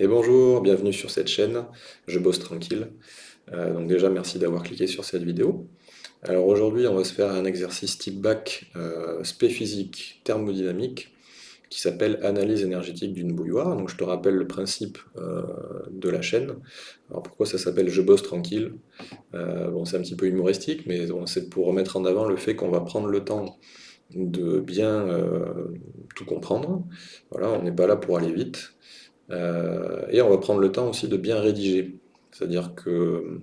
Et bonjour, bienvenue sur cette chaîne, je bosse tranquille. Euh, donc déjà merci d'avoir cliqué sur cette vidéo. Alors aujourd'hui on va se faire un exercice type bac euh, physique thermodynamique qui s'appelle analyse énergétique d'une bouilloire. Donc je te rappelle le principe euh, de la chaîne. Alors pourquoi ça s'appelle je bosse tranquille? Bon c'est un petit peu humoristique mais c'est pour remettre en avant le fait qu'on va prendre le temps de bien tout comprendre. Voilà, on n'est pas là pour aller vite. Euh, et on va prendre le temps aussi de bien rédiger. C'est-à-dire que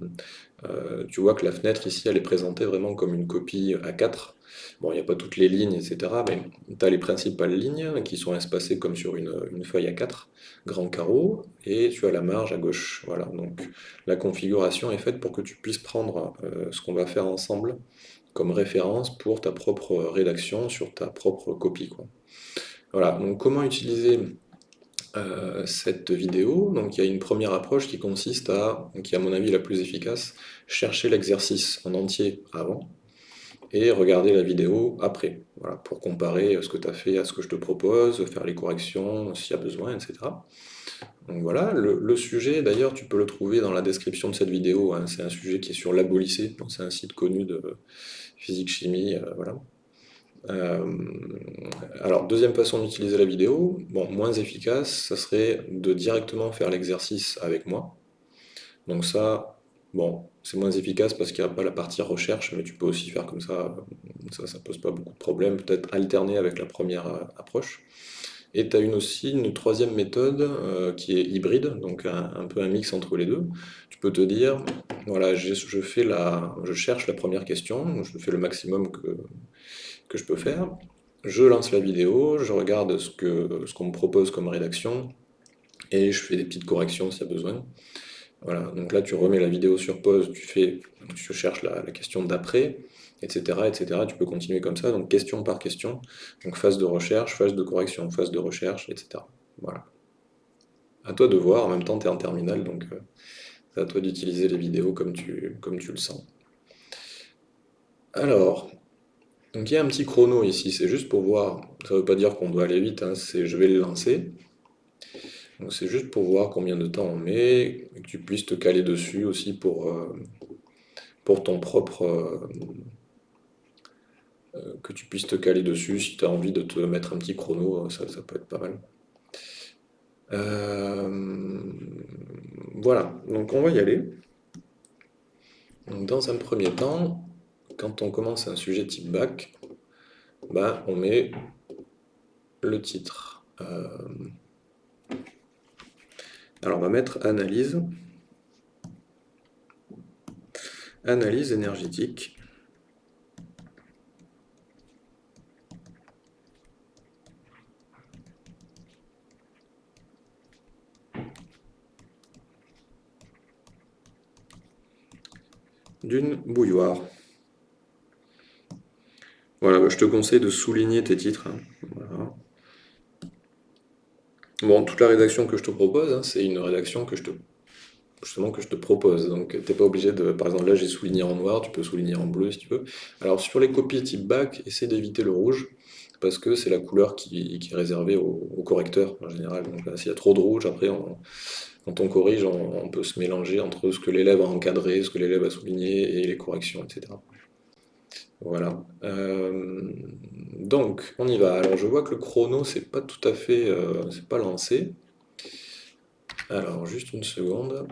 euh, tu vois que la fenêtre ici, elle est présentée vraiment comme une copie A4. Bon, il n'y a pas toutes les lignes, etc. Mais tu as les principales lignes qui sont espacées comme sur une, feuille A4, grand carreau, et tu as la marge à gauche. Voilà, donc la configuration est faite pour que tu puisses prendre euh, ce qu'on va faire ensemble comme référence pour ta propre rédaction sur ta propre copie. Voilà, donc comment utiliser euh, cette vidéo. Donc il y a une première approche qui consiste à, qui est à mon avis la plus efficace, chercher l'exercice en entier avant et regarder la vidéo après, voilà, pour comparer ce que tu as fait à ce que je te propose, faire les corrections s'il y a besoin, etc. Donc voilà, le, sujet d'ailleurs tu peux le trouver dans la description de cette vidéo, hein. c'est un sujet qui est sur Labolycée, c'est un site connu de physique-chimie, euh, voilà. Euh, alors, deuxième façon d'utiliser la vidéo, bon, moins efficace, ça serait de directement faire l'exercice avec moi. Donc ça, bon, c'est moins efficace parce qu'il n'y a pas la partie recherche, mais tu peux aussi faire comme ça, ça, ça pose pas beaucoup de problèmes, peut-être alterner avec la première euh, approche. Et tu as aussi une troisième méthode euh, qui est hybride, donc un, peu un mix entre les deux. Tu peux te dire, voilà, je, fais la, je cherche la première question, je fais le maximum que, que je peux faire. Je lance la vidéo, je regarde ce qu'on ce qu'on me propose comme rédaction, et je fais des petites corrections s'il y a besoin. Voilà, donc là tu remets la vidéo sur pause, tu, fais, tu cherches la, question d'après, etc., etc. Tu peux continuer comme ça, donc question par question. Donc phase de recherche, phase de correction, phase de recherche, etc. Voilà. À toi de voir, en même temps tu es en terminal, donc euh, c'est à toi d'utiliser les vidéos comme tu, comme tu le sens. Alors, donc il y a un petit chrono ici, c'est juste pour voir, ça ne veut pas dire qu'on doit aller vite, hein, c'est je vais le lancer. Donc c'est juste pour voir combien de temps on met, et que tu puisses te caler dessus aussi pour, euh, ton propre... Euh, euh, que tu puisses te caler dessus si tu as envie de te mettre un petit chrono, ça, peut être pas mal. voilà, donc on va y aller. dans un premier temps, quand on commence un sujet type bac, bah, on met le titre. Euh, alors on va mettre analyse, analyse énergétique. d'une bouilloire. Voilà, bah, je te conseille de souligner tes titres. Hein. Bon, toute la rédaction que je te propose, hein, c'est une rédaction que je te justement que je te propose. Donc tu n'es pas obligé de. Par exemple là j'ai souligné en noir, tu peux souligner en bleu si tu veux. Alors sur les copies type bac, essaie d'éviter le rouge, parce que c'est la couleur qui, est réservée au, correcteur en général. Donc s'il y a trop de rouge, après quand on corrige, on, peut se mélanger entre ce que l'élève a encadré, ce que l'élève a souligné et les corrections, etc. Voilà. Euh, donc, on y va. Alors, je vois que le chrono, c'est pas tout à fait... Euh, c'est pas lancé. Alors, juste une seconde.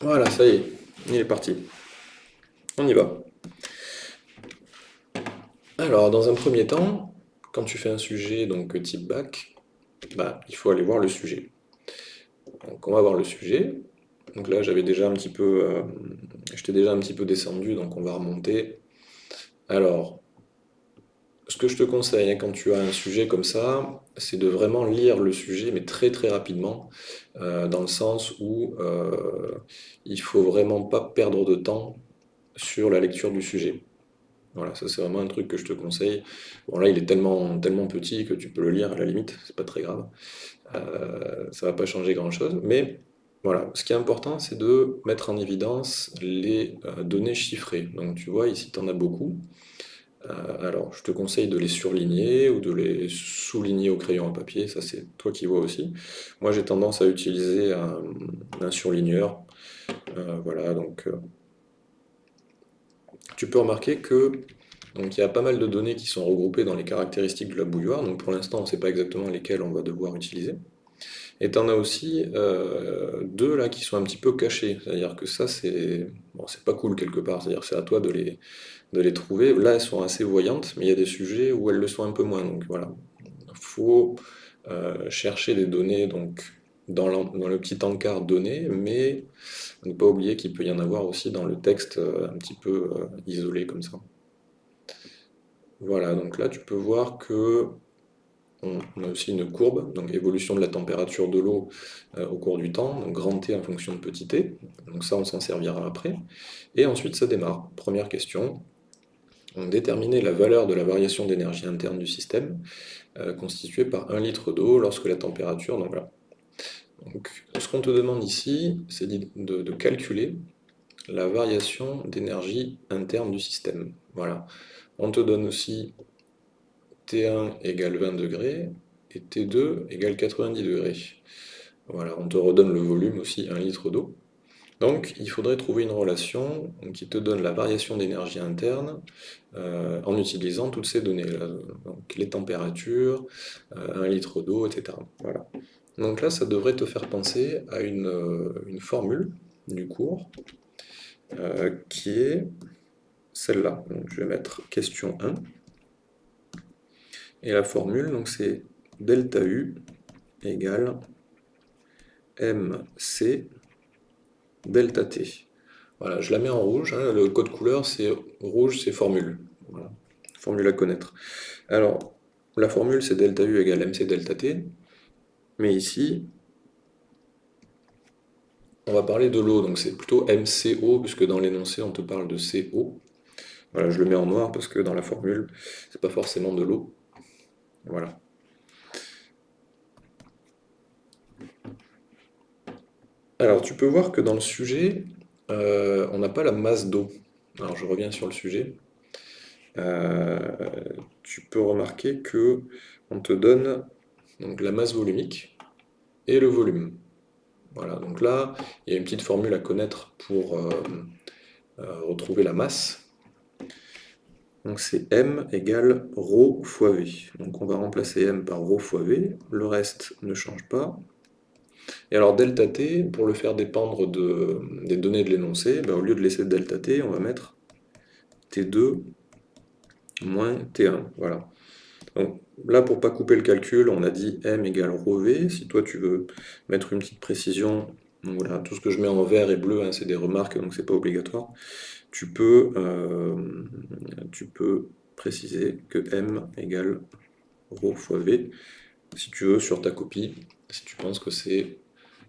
Voilà, ça y est, il est parti. On y va. Alors, dans un premier temps, quand tu fais un sujet donc type bac, bah, il faut aller voir le sujet. Donc on va voir le sujet. Donc là j'avais déjà un petit peu, euh, j'étais déjà un petit peu descendu, donc on va remonter. Alors, ce que je te conseille hein, quand tu as un sujet comme ça, c'est de vraiment lire le sujet, mais très très rapidement, euh, dans le sens où euh, il faut vraiment pas perdre de temps sur la lecture du sujet. Voilà, ça c'est vraiment un truc que je te conseille. Bon là il est tellement, tellement petit que tu peux le lire à la limite, c'est pas très grave. Euh, ça va pas changer grand chose, mais Voilà, ce qui est important, c'est de mettre en évidence les euh, données chiffrées. Donc tu vois, ici, tu en as beaucoup. Euh, alors, je te conseille de les surligner ou de les souligner au crayon à papier, ça c'est toi qui vois aussi. Moi, j'ai tendance à utiliser un, surligneur. Voilà, donc tu peux remarquer que donc il y a pas mal de données qui sont regroupées dans les caractéristiques de la bouilloire. Donc pour l'instant, on ne sait pas exactement lesquelles on va devoir utiliser. Et tu en as aussi euh, deux là qui sont un petit peu cachés. C'est-à-dire que ça, c'est bon, pas cool quelque part. C'est-à-dire c'est à toi de les, de les trouver. Là, elles sont assez voyantes, mais il y a des sujets où elles le sont un peu moins. Donc voilà, il faut euh, chercher des données donc, dans, le petit encart donné, mais ne pas oublier qu'il peut y en avoir aussi dans le texte euh, un petit peu isolé comme ça. Voilà, donc là tu peux voir que on a aussi une courbe, donc évolution de la température de l'eau euh, au cours du temps, donc grand T en fonction de petit t, donc ça on s'en servira après. Et ensuite ça démarre. Première question, on déterminer la valeur de la variation d'énergie interne du système, euh, constituée par 1 litre d'eau lorsque la température... Donc voilà. Donc, ce qu'on te demande ici, c'est de, calculer la variation d'énergie interne du système. Voilà. On te donne aussi T1 égale 20 degrés et T2 égale 90 degrés. Voilà, on te redonne le volume aussi, 1 litre d'eau. Donc il faudrait trouver une relation qui te donne la variation d'énergie interne euh, en utilisant toutes ces données, donc les températures, 1 euh, litre d'eau, etc. Voilà. Donc là, ça devrait te faire penser à une, euh, formule du cours qui est celle-là. Je vais mettre question 1. Et la formule, c'est delta U égale MC delta T. Voilà, je la mets en rouge. Hein. le code couleur, c'est rouge, c'est formule. Formule à connaître. Alors, la formule, c'est delta U égale MC delta T. Mais ici, on va parler de l'eau, donc c'est plutôt MCO, puisque dans l'énoncé, on te parle de CO. Voilà, je le mets en noir parce que dans la formule, c'est pas forcément de l'eau. Voilà. Alors, tu peux voir que dans le sujet, euh, on n'a pas la masse d'eau. Alors, je reviens sur le sujet. Euh, tu peux remarquer que on te donne donc, la masse volumique et le volume. Voilà, donc là, il y a une petite formule à connaître pour euh, retrouver la masse. Donc c'est m égale ρ fois v. Donc on va remplacer m par ρ fois v, le reste ne change pas. Et alors delta t, pour le faire dépendre des données de l'énoncé, ben, au lieu de laisser delta t, on va mettre t2 moins t1. Voilà. Donc là, pour ne pas couper le calcul, on a dit m égale rho v. Si toi tu veux mettre une petite précision, voilà, tout ce que je mets en vert et bleu, hein, c'est des remarques, donc c'est pas obligatoire. Euh, tu peux, préciser que m égale rho fois v, si tu veux, sur ta copie, si tu penses que c'est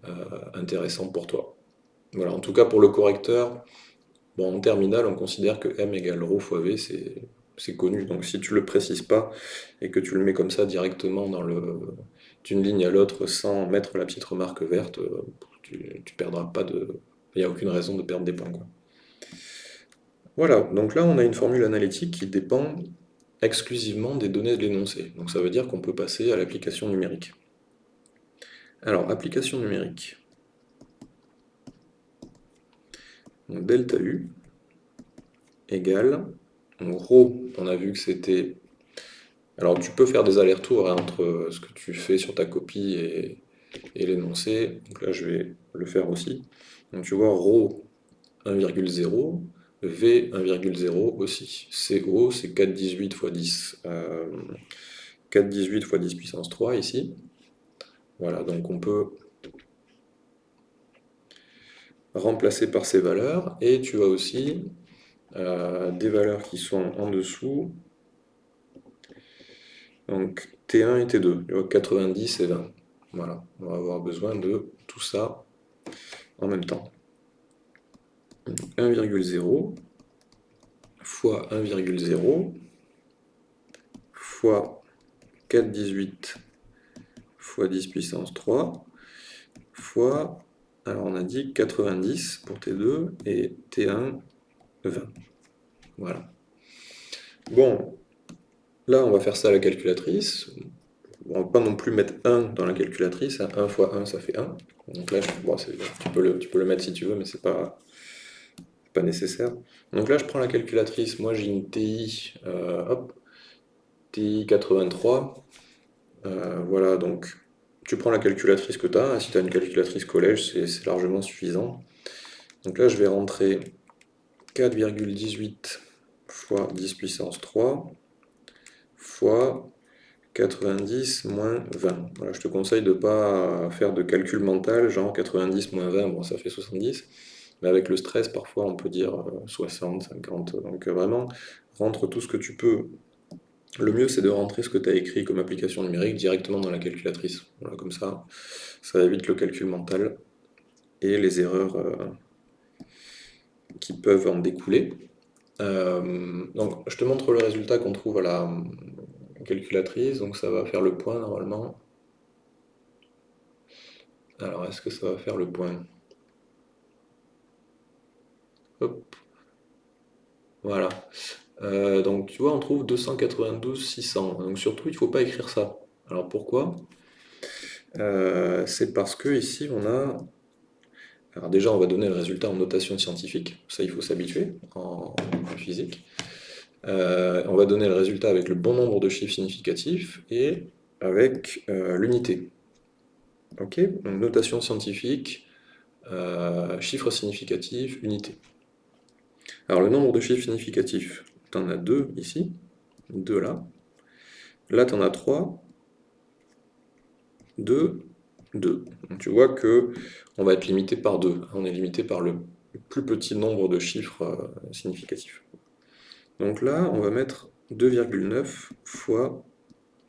euh, intéressant pour toi. Voilà, en tout cas pour le correcteur, bon, en terminale, on considère que m égale rho fois v, c'est connu. Donc si tu ne le précises pas et que tu le mets comme ça directement dans d'une ligne à l'autre sans mettre la petite remarque verte, tu, tu perdras pas de. Il n'y a aucune raison de perdre des points. Voilà, donc là on a une formule analytique qui dépend exclusivement des données de l'énoncé. Donc ça veut dire qu'on peut passer à l'application numérique. Alors, application numérique. Donc, delta U égale, donc rho, on a vu que c'était... Alors tu peux faire des allers-retours hein, entre ce que tu fais sur ta copie et, l'énoncé. Donc là je vais le faire aussi. Donc tu vois rho 1,0 V 1,0 aussi. CO, c'est 418 fois 10. 418 fois 10 puissance 3 ici. Voilà, donc on peut remplacer par ces valeurs. Et tu as aussi euh, des valeurs qui sont en dessous. Donc T1 et T2, 90 et 20. Voilà, on va avoir besoin de tout ça en même temps. 1,0 fois 1,0 fois 4,18 fois 10 puissance 3 fois Alors on a dit 90 pour T2 et T1, 20. Voilà. Bon, là on va faire ça à la calculatrice. On va pas non plus mettre 1 dans la calculatrice. 1 hein. fois 1, ça fait 1. Donc là, tu, peux le, tu, peux le, mettre si tu veux, mais c'est pas, pas nécessaire. Donc là, je prends la calculatrice. Moi, j'ai une TI, euh, hop, TI 83. Euh, voilà, donc tu prends la calculatrice que tu as. Si tu as une calculatrice collège, c'est largement suffisant. Donc là, je vais rentrer 4,18 fois 10 puissance 3 fois 90 moins 20. Voilà, je te conseille de ne pas faire de calcul mental, genre 90 moins 20, bon ça fait 70, mais avec le stress, parfois on peut dire 60, euh, 50, donc euh, vraiment, rentre tout ce que tu peux. Le mieux c'est de rentrer ce que tu as écrit comme application numérique directement dans la calculatrice. Comme ça, ça évite le calcul mental et les erreurs euh, qui peuvent en découler. donc je te montre le résultat qu'on trouve à la, calculatrice, donc ça va faire le point normalement. Alors, est-ce que ça va faire le point? Hop. Voilà. Euh, donc, tu vois, on trouve 292 600. Donc, surtout, il ne faut pas écrire ça. Alors, pourquoi? Euh, C'est parce que ici, on a... Alors déjà, on va donner le résultat en notation scientifique. Ça, il faut s'habituer en physique. Euh, on va donner le résultat avec le bon nombre de chiffres significatifs et avec euh, l'unité. Ok notation scientifique, euh, chiffres significatifs, unité. Alors le nombre de chiffres significatifs, tu en as deux ici, deux là. Là tu en as trois, deux, deux. Donc tu vois que on va être limité par deux. On est limité par le plus petit nombre de chiffres significatifs. Donc là, on va mettre 2,9 fois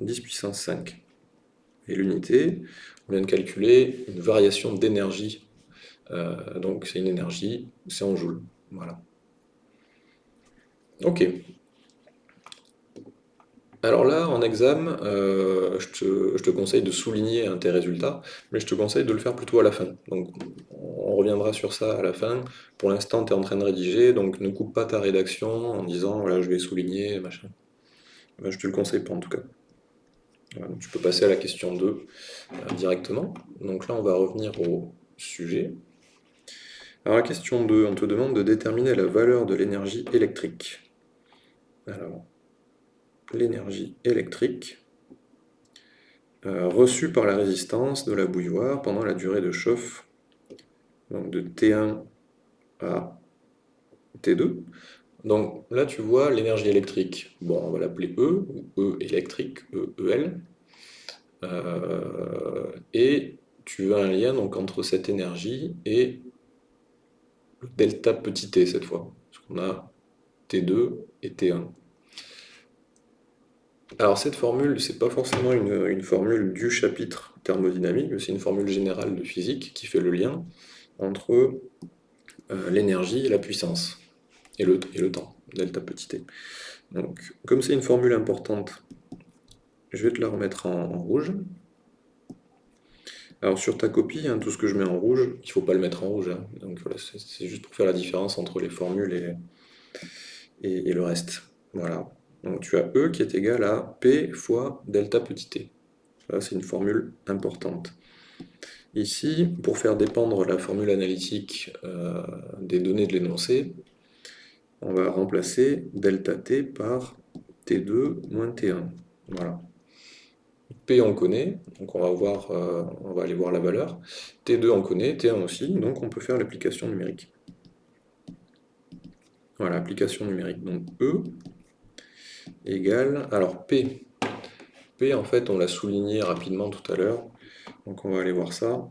10 puissance 5. Et l'unité, on vient de calculer une variation d'énergie. Euh, donc c'est une énergie, c'est en joules. Voilà. Ok. Alors là, en examen, euh, je, te, conseille de souligner tes résultats, mais je te conseille de le faire plutôt à la fin. Donc on reviendra sur ça à la fin. Pour l'instant, tu es en train de rédiger, donc ne coupe pas ta rédaction en disant voilà, je vais souligner, machin. Ben, je te le conseille pas en tout cas. tu peux passer à la question 2 euh, directement. Donc là, on va revenir au sujet. Alors la question 2, on te demande de déterminer la valeur de l'énergie électrique. Alors, l'énergie électrique euh, reçue par la résistance de la bouilloire pendant la durée de chauffe donc de T1 à T2. Donc là, tu vois l'énergie électrique. Bon, on va l'appeler E, ou E électrique, E, EL. Euh, et tu as un lien donc, entre cette énergie et le delta petit t cette fois. Parce qu'on a T2 et T1. Alors cette formule, c'est pas forcément une, formule du chapitre thermodynamique, c'est une formule générale de physique qui fait le lien entre euh, l'énergie et la puissance, et le, temps, delta petit t. Donc, comme c'est une formule importante, je vais te la remettre en, rouge. Alors sur ta copie, hein, tout ce que je mets en rouge, il ne faut pas le mettre en rouge. Hein. C'est juste pour faire la différence entre les formules et, et le reste. Voilà. Donc tu as E qui est égal à P fois delta petit t. Ça, c'est une formule importante. Ici, pour faire dépendre la formule analytique euh, des données de l'énoncé, on va remplacer delta t par T2 moins T1. Voilà. P on connaît, donc on va, voir, euh, on va aller voir la valeur. T2 on connaît, T1 aussi, donc on peut faire l'application numérique. Voilà, application numérique. Donc E égale, alors P, P en fait on l'a souligné rapidement tout à l'heure, donc on va aller voir ça.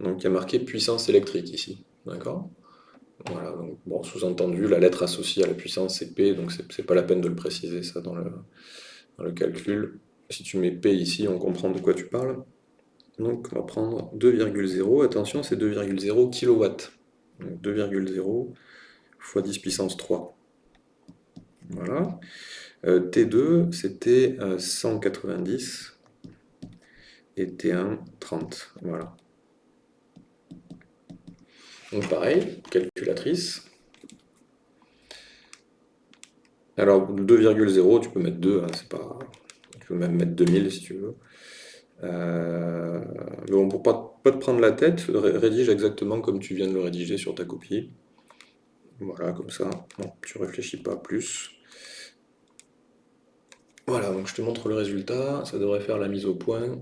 Donc il y a marqué puissance électrique ici, d'accord? Voilà, donc bon, sous-entendu, la lettre associée à la puissance c'est P, donc c'est pas la peine de le préciser ça dans le, dans le calcul. Si tu mets P ici, on comprend de quoi tu parles. Donc on va prendre 2,0, attention c'est 2,0 kW. Donc 2,0 fois 10 puissance 3. Voilà. Euh, T2, c'était 190 euh, et T1, 30. Voilà. Donc pareil, calculatrice. Alors 2,0, tu peux mettre 2, hein, c'est pas... tu peux même mettre 2000 si tu veux. Euh, mais bon, pour pas, pas te prendre la tête, rédige exactement comme tu viens de le rédiger sur ta copie. Voilà, comme ça. Bon, tu réfléchis pas plus. Voilà, donc je te montre le résultat. Ça devrait faire la mise au point.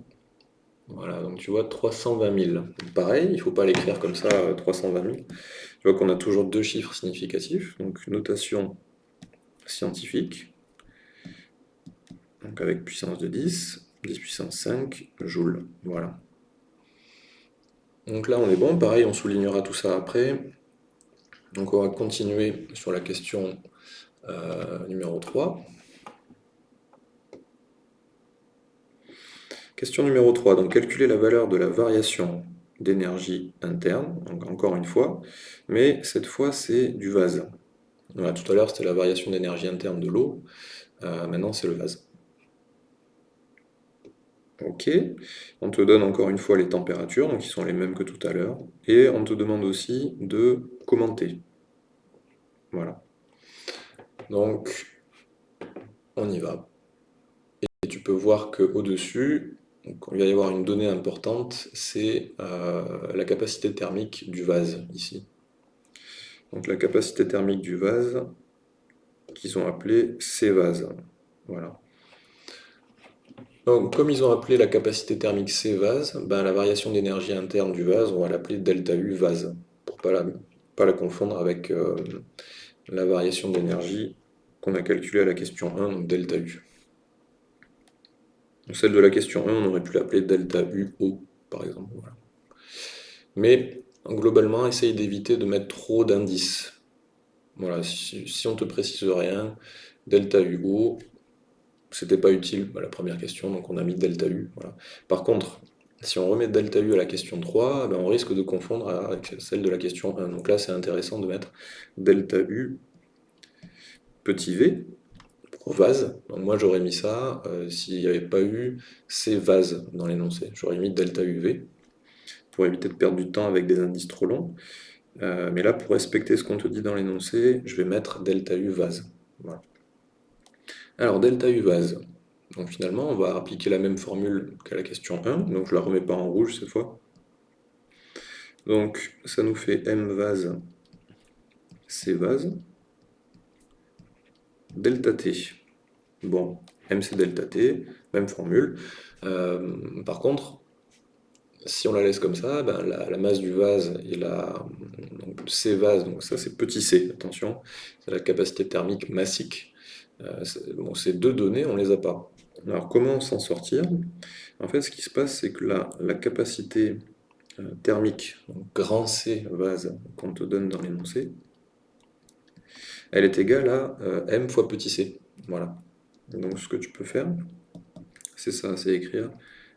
Voilà, donc tu vois 320 000. Pareil, il ne faut pas l'écrire comme ça, 320 000. Tu vois qu'on a toujours deux chiffres significatifs. Donc notation scientifique. Donc avec puissance de 10, 10 puissance 5 joules. Voilà. Donc là on est bon, pareil on soulignera tout ça après. Donc on va continuer sur la question euh, numéro 3. Question numéro 3, donc calculer la valeur de la variation d'énergie interne, encore une fois, mais cette fois c'est du vase. tout à l'heure c'était la variation d'énergie interne de l'eau, euh, maintenant c'est le vase. Ok, on te donne encore une fois les températures, donc qui sont les mêmes que tout à l'heure, et on te demande aussi de Voilà. Donc, on y va. Et tu peux voir qu'au-dessus, il va y avoir une donnée importante, c'est euh, la capacité thermique du vase, ici. Donc la capacité thermique du vase, qu'ils ont appelé C-vase. Voilà. Donc, comme ils ont appelé la capacité thermique C-vase, ben, la variation d'énergie interne du vase, on va l'appeler delta U vase, pour ne pas la, pas la confondre avec euh, la variation d'énergie qu'on a calculée à la question 1, donc delta U. Celle de la question 1, on aurait pu l'appeler delta UO, par exemple. Mais globalement, essaye d'éviter de mettre trop d'indices. Voilà, si, on on te précise rien, delta UO, c'était pas utile la première question, donc on a mis delta U. Par contre, si on remet delta U à la question 3, ben on risque de confondre avec celle de la question 1. Donc là, c'est intéressant de mettre delta U petit v, vase. Donc moi j'aurais mis ça euh, s'il n'y avait pas eu ces vases dans l'énoncé. J'aurais mis delta UV pour éviter de perdre du temps avec des indices trop longs. Euh, mais là, pour respecter ce qu'on te dit dans l'énoncé, je vais mettre delta U vase. Alors delta U vase. Donc finalement, on va appliquer la même formule qu'à la question 1, donc je la remets pas en rouge cette fois. Donc ça nous fait M vase, C vase, delta T. Bon, MC delta T, même formule. Euh, par contre, si on la laisse comme ça, ben, la, masse du vase et la C vase, donc ça c'est petit c, attention, c'est la capacité thermique massique. Euh, bon, ces deux données, on les a pas. Alors comment s'en sortir? En fait, ce qui se passe, c'est que la, capacité euh, thermique, grand C vase, qu'on te donne dans l'énoncé, elle est égale à m fois petit c. Voilà. Donc ce que tu peux faire, c'est ça, c'est écrire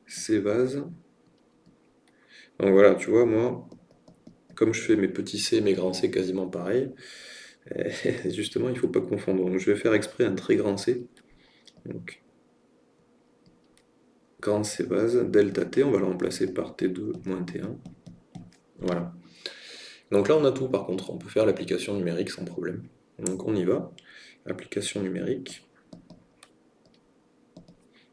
ces vases. Donc voilà, tu vois, moi, comme je fais mes petits C et mes grands C quasiment pareil, justement, il ne faut pas confondre. Donc je vais faire exprès un très grand C. Donc, grand C vase, delta T, on va le remplacer par T2 moins T1. Voilà. Donc là, on a tout par contre. On peut faire l'application numérique sans problème. Donc on y va. Application numérique.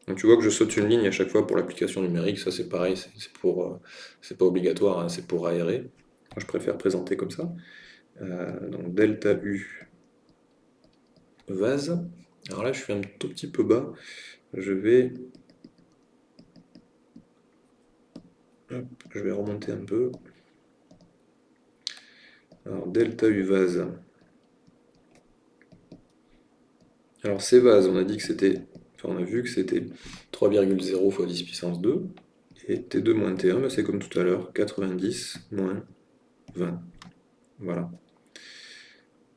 Donc tu vois que je saute une ligne à chaque fois pour l'application numérique, ça c'est pareil, c'est euh, pas obligatoire, hein, c'est pour aérer. je préfère présenter comme ça. Euh, donc delta U vase. Alors là je suis un tout petit peu bas, je vais je vais remonter un peu. Alors delta U vase. Alors ces vases, on a dit que c'était on a vu que c'était 3,0 fois 10 puissance 2, et T2 moins T1, c'est comme tout à l'heure, 90 moins 20. Voilà.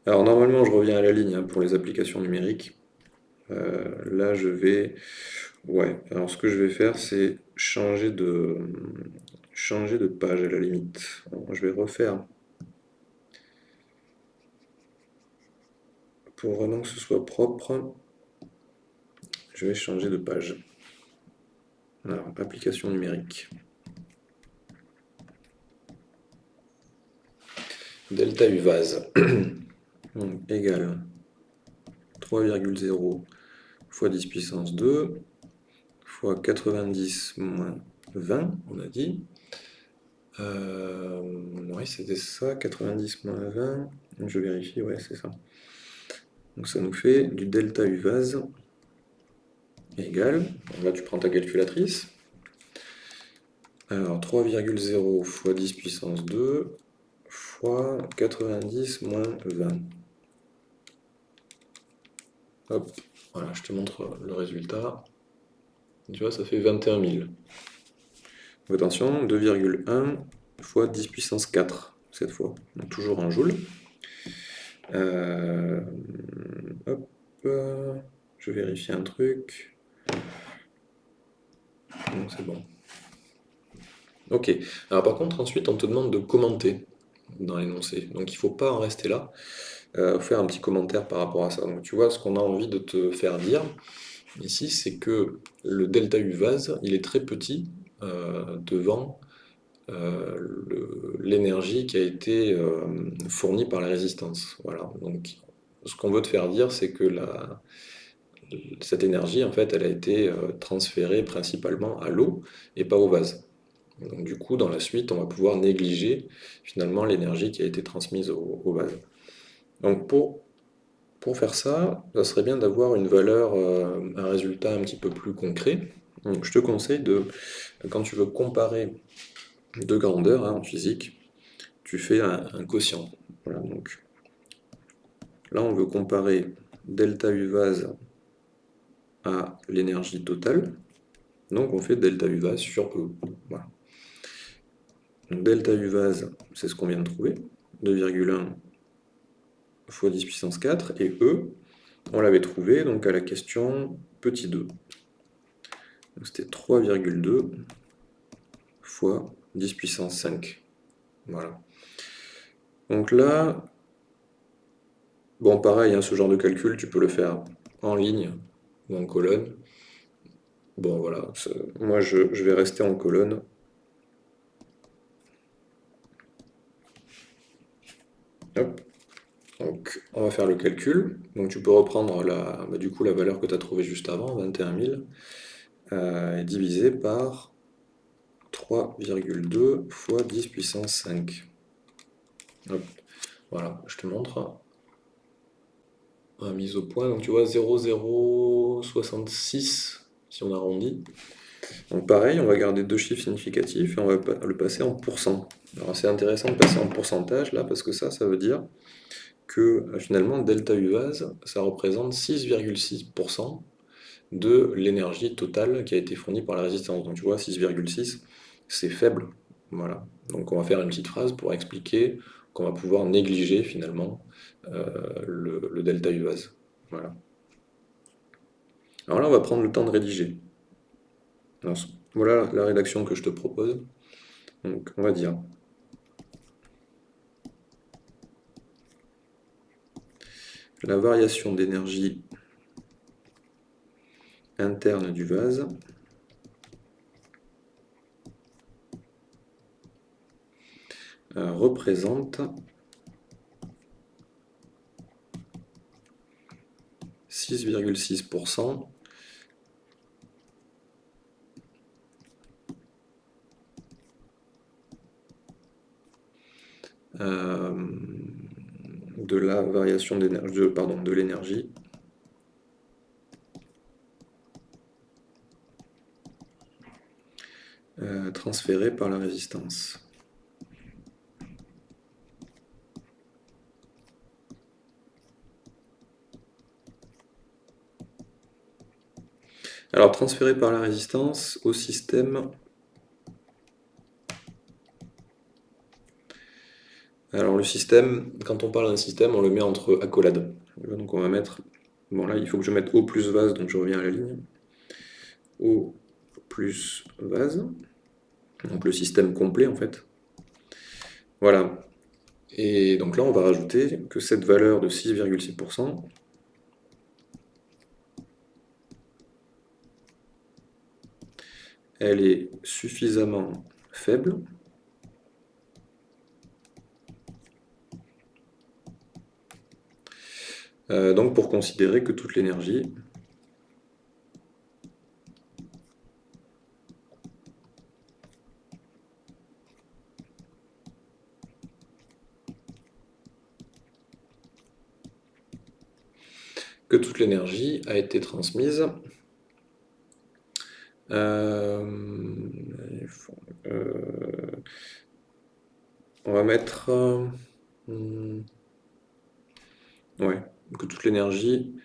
Alors normalement, je reviens à la ligne hein, pour les applications numériques. Euh, là, je vais... Ouais, alors ce que je vais faire, c'est changer de... changer de page à la limite. je vais refaire... Pour vraiment que ce soit propre, je vais changer de page. Alors, application numérique. delta U vase égale 3,0 fois 10 puissance 2 fois 90 moins 20, on a dit. Euh, oui, c'était ça, 90 moins 20. Je vérifie, ouais, c'est ça. Donc ça nous fait du delta U vase égale, là tu prends ta calculatrice, alors 3,0 fois 10 puissance 2 fois 90 moins 20. Hop, voilà, je te montre le résultat. Tu vois, ça fait 21 000. Attention, 2,1 fois 10 puissance 4, cette fois. Donc toujours en joule. Euh, hop, je vérifie un truc. C'est bon. Ok. Alors par contre, ensuite, on te demande de commenter dans l'énoncé. Donc il ne faut pas en rester là. Euh, faire un petit commentaire par rapport à ça. Donc tu vois, ce qu'on a envie de te faire dire ici, c'est que le delta U vase, il est très petit devant euh, l'énergie qui a été fournie par la résistance. Voilà. Donc ce qu'on veut te faire dire, c'est que cette énergie, en fait, elle a été transférée principalement à l'eau et pas au vase. Donc du coup, dans la suite, on va pouvoir négliger finalement l'énergie qui a été transmise au, vase. Donc pour, pour faire ça, ça serait bien d'avoir une valeur, euh, un résultat un petit peu plus concret. Donc je te conseille de, quand tu veux comparer deux grandeurs hein, en physique, tu fais un, quotient. Voilà, donc là on veut comparer delta U vase à l'énergie totale. Donc on fait delta U vase sur E. Voilà delta U vase, c'est ce qu'on vient de trouver, 2,1 fois 10 puissance 4, et E, on l'avait trouvé donc à la question petit 2. C'était 3,2 fois 10 puissance 5. Voilà. Donc là, bon pareil, hein, ce genre de calcul, tu peux le faire en ligne ou en colonne. Bon voilà, moi je vais rester en colonne Donc, on va faire le calcul. Donc, tu peux reprendre la, bah, du coup, la valeur que tu as trouvée juste avant, 21 000, euh, et diviser par 3,2 fois 10 puissance 5. Voilà, je te montre. mise au point, donc tu vois 0,066 si on arrondit. Donc pareil, on va garder deux chiffres significatifs et on va le passer en pourcent. Alors c'est intéressant de passer en pourcentage là, parce que ça, ça veut dire que euh, finalement delta U vase, ça représente 6,6% de l'énergie totale qui a été fournie par la résistance. Donc tu vois, 6,6, c'est faible. Voilà. Donc on va faire une petite phrase pour expliquer qu'on va pouvoir négliger finalement euh, le, delta U vase. Voilà. Alors là, on va prendre le temps de rédiger. voilà la rédaction que je te propose. Donc on va dire la variation d'énergie interne du vase euh, représente 6,6% de la variation d'énergie, pardon, de l'énergie. Euh, transférée par la résistance. Alors, transférée par la résistance au système Alors le système, quand on parle d'un système, on le met entre accolades. Donc on va mettre, bon là il faut que je mette O plus vase, donc je reviens à la ligne. O plus vase, Donc le système complet en fait. Voilà. Et donc là, on va rajouter que cette valeur de 6,6%, elle est suffisamment faible euh, donc pour considérer que toute l'énergie l'énergie a été transmise euh, euh, on va mettre ouais, que toute l'énergie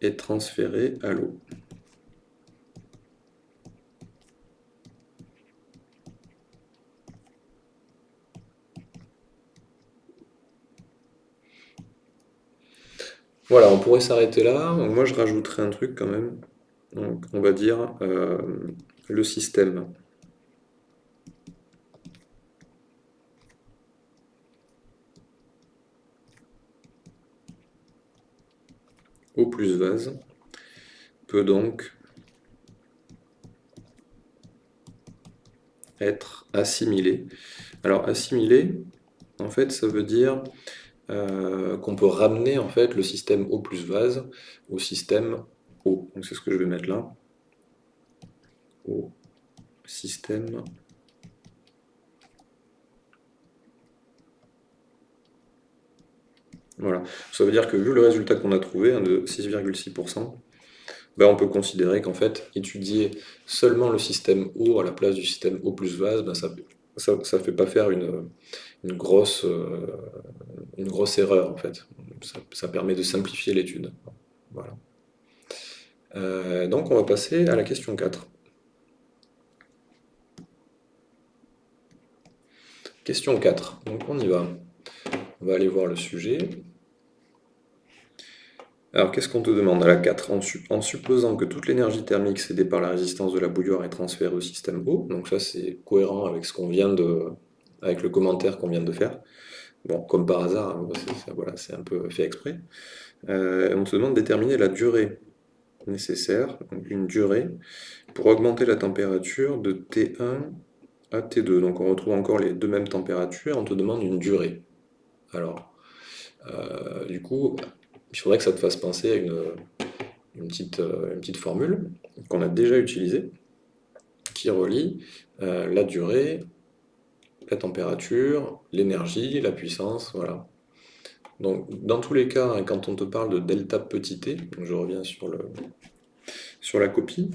est transférée à l'eau. Voilà, on pourrait s'arrêter là. moi, je rajouterai un truc quand même. On va dire euh, le système. Eau plus vase peut donc être assimilé. Alors assimilé, en fait, ça veut dire euh, qu'on peut ramener en fait le système eau plus vase au système eau. Donc c'est ce que je vais mettre là. Au système Voilà. Ça veut dire que vu le résultat qu'on a trouvé, hein, de 6,6%, ben on peut considérer qu'en fait, étudier seulement le système eau à la place du système eau plus vase, ben ça ne fait pas faire une, euh, une grosse erreur, en fait. Ça, permet de simplifier l'étude. Voilà. Euh, donc, on va passer à la question 4. Question 4. Donc, on y va. On va aller voir le sujet. Alors, qu'est-ce qu'on te demande à la 4 en, supposant que toute l'énergie thermique cédée par la résistance de la bouilloire est transférée au système eau, donc ça c'est cohérent avec ce qu'on vient de, avec le commentaire qu'on vient de faire. Bon, comme par hasard, hein, c'est un peu fait exprès. Euh, on te demande de déterminer la durée nécessaire, donc une durée, pour augmenter la température de T1 à T2. Donc on retrouve encore les deux mêmes températures, on te demande une durée. Alors, euh, du coup, il faudrait que ça te fasse penser à une, petite, euh, une petite formule qu'on a déjà utilisée, qui relie la durée, la température, l'énergie, la puissance, voilà. Donc, dans tous les cas, hein, quand on te parle de delta petit t, je reviens sur, la copie,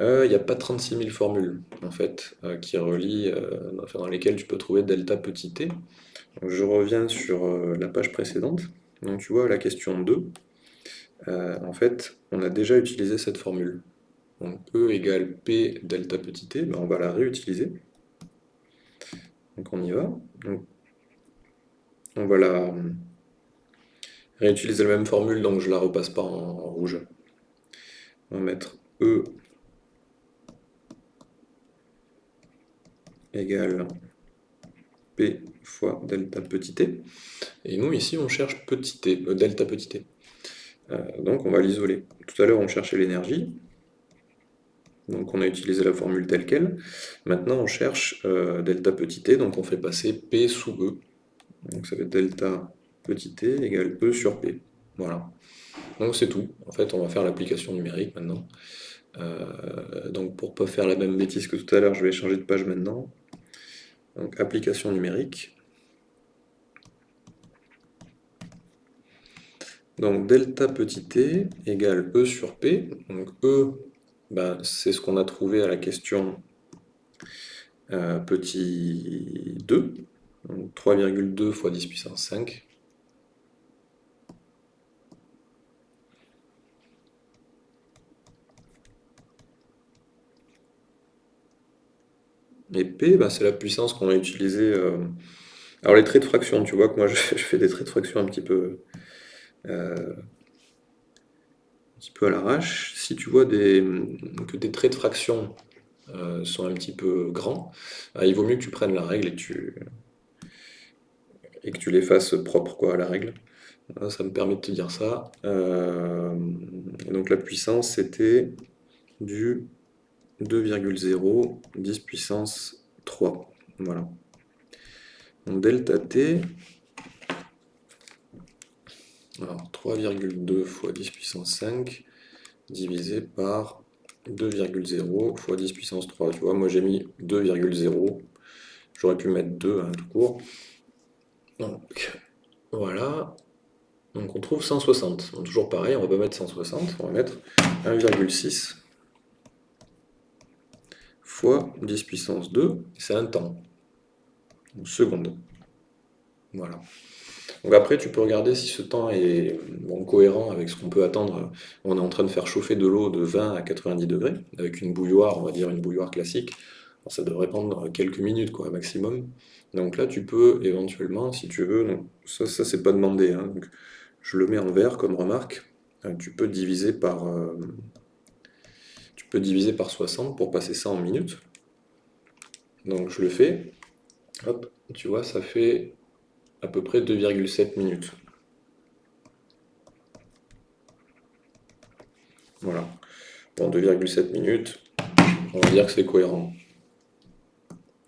euh, il n'y a pas 36 000 formules, en fait, qui relient, dans lesquelles tu peux trouver delta petit t. je reviens sur la page précédente. Donc tu vois, la question 2, euh, en fait, on a déjà utilisé cette formule. Donc E égale P delta petit t, ben on va la réutiliser. Donc on y va. on va la réutiliser la même formule, donc je la repasse pas en, rouge. On va mettre E égale P fois delta petit t. Et nous, ici, on cherche petit t, euh, delta petit t. Euh, donc, on va l'isoler. Tout à l'heure, on cherchait l'énergie. Donc, on a utilisé la formule telle qu'elle. Maintenant, on cherche euh, delta petit t, donc on fait passer P sous E. Donc, ça être delta petit t égale E sur P. Voilà. Donc, c'est tout. En fait, on va faire l'application numérique maintenant. donc, pour ne pas faire la même bêtise que tout à l'heure, je vais changer de page maintenant. Donc, application numérique. Donc delta petit t égale E sur P. Donc E, ben, c'est ce qu'on a trouvé à la question euh, petit 2. 3,2 fois 10 puissance 5. Et P, ben, c'est la puissance qu'on a utilisée. Euh, alors les traits de fraction, tu vois que moi je fais des traits de fraction un petit peu euh, petit peu à l'arrache. Si tu vois des, que des traits de fraction euh, sont un petit peu grands, euh, il vaut mieux que tu prennes la règle et tu, et que tu les fasses propres quoi, à la règle. Ça me permet de te dire ça. donc la puissance, c'était du 2,0 10 puissance 3. Voilà. Donc delta t, Alors 3,2 fois 10 puissance 5 divisé par 2,0 fois 10 puissance 3. Tu vois, moi j'ai mis 2,0. J'aurais pu mettre 2 hein, tout court. Donc voilà. Donc on trouve 160. toujours pareil, on va pas mettre 160, on va mettre 1,6 fois 10 puissance 2, c'est un temps, une seconde. Voilà. Donc après, tu peux regarder si ce temps est cohérent avec ce qu'on peut attendre. On est en train de faire chauffer de l'eau de 20 à 90 degrés, avec une bouilloire, on va dire une bouilloire classique. ça devrait prendre quelques minutes, quoi, maximum. Donc là, tu peux éventuellement, si tu veux, ça, ça c'est pas demandé, hein. je le mets en vert comme remarque, euh, tu peux diviser par... Euh, tu peux diviser par 60 pour passer ça en minutes. Donc je le fais, hop, tu vois, ça fait à peu près 2,7 minutes. Voilà. Bon, 2,7 minutes, on va dire que c'est cohérent.